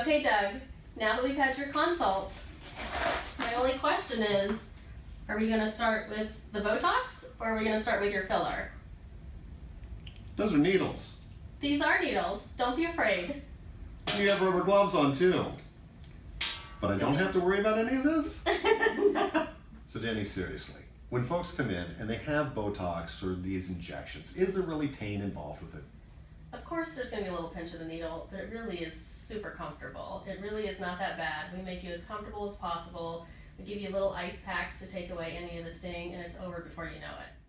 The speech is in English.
Okay, Doug, now that we've had your consult, my only question is, are we gonna start with the Botox or are we gonna start with your filler? Those are needles. These are needles, don't be afraid. You have rubber gloves on too. But I don't have to worry about any of this? So Danny, seriously, when folks come in and they have Botox or these injections, is there really pain involved with it? Course, there's gonna be a little pinch of the needle, but it really is super comfortable. It really is not that bad. We make you as comfortable as possible. We give you little ice packs to take away any of the sting, and it's over before you know it.